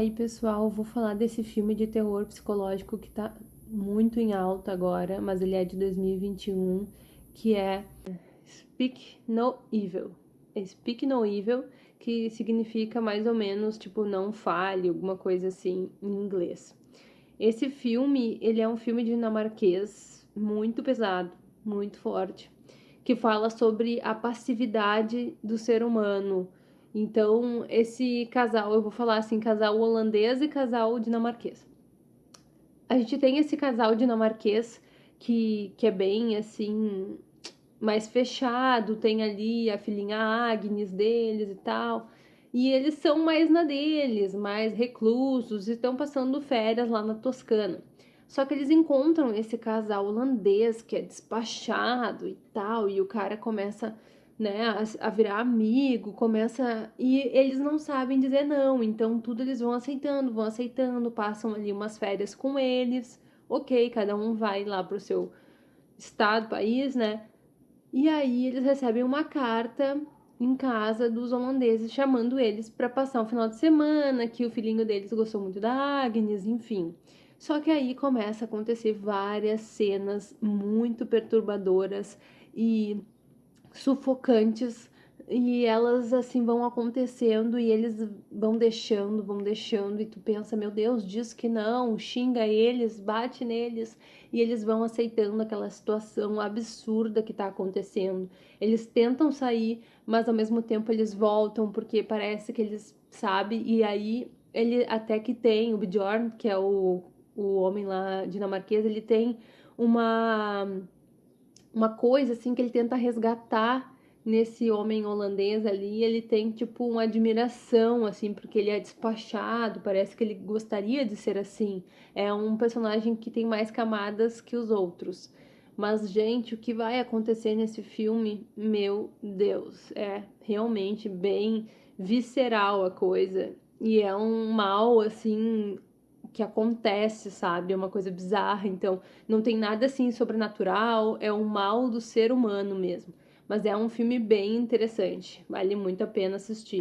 aí, pessoal, vou falar desse filme de terror psicológico que tá muito em alta agora, mas ele é de 2021, que é Speak No Evil. Speak No Evil, que significa mais ou menos, tipo, não fale, alguma coisa assim em inglês. Esse filme, ele é um filme dinamarquês muito pesado, muito forte, que fala sobre a passividade do ser humano, então, esse casal, eu vou falar assim, casal holandês e casal dinamarquês. A gente tem esse casal dinamarquês que, que é bem assim, mais fechado, tem ali a filhinha Agnes deles e tal. E eles são mais na deles, mais reclusos, e estão passando férias lá na Toscana. Só que eles encontram esse casal holandês que é despachado e tal, e o cara começa né, a, a, virar amigo, começa. E eles não sabem dizer não, então tudo eles vão aceitando, vão aceitando, passam ali umas férias com eles, ok, cada um vai lá pro seu estado, país, né? E aí eles recebem uma carta em casa dos holandeses chamando eles para passar um final de semana, que o filhinho deles gostou muito da Agnes, enfim. Só que aí começa a acontecer várias cenas muito perturbadoras e sufocantes e elas assim vão acontecendo e eles vão deixando, vão deixando e tu pensa, meu Deus, diz que não, xinga eles, bate neles e eles vão aceitando aquela situação absurda que tá acontecendo. Eles tentam sair, mas ao mesmo tempo eles voltam porque parece que eles sabem e aí ele até que tem o Bjorn, que é o, o homem lá dinamarquês, ele tem uma uma coisa assim que ele tenta resgatar nesse homem holandês ali, ele tem tipo uma admiração assim, porque ele é despachado, parece que ele gostaria de ser assim. É um personagem que tem mais camadas que os outros. Mas gente, o que vai acontecer nesse filme, meu Deus, é realmente bem visceral a coisa. E é um mal assim que acontece, sabe? É uma coisa bizarra. Então, não tem nada assim sobrenatural, é um mal do ser humano mesmo. Mas é um filme bem interessante, vale muito a pena assistir.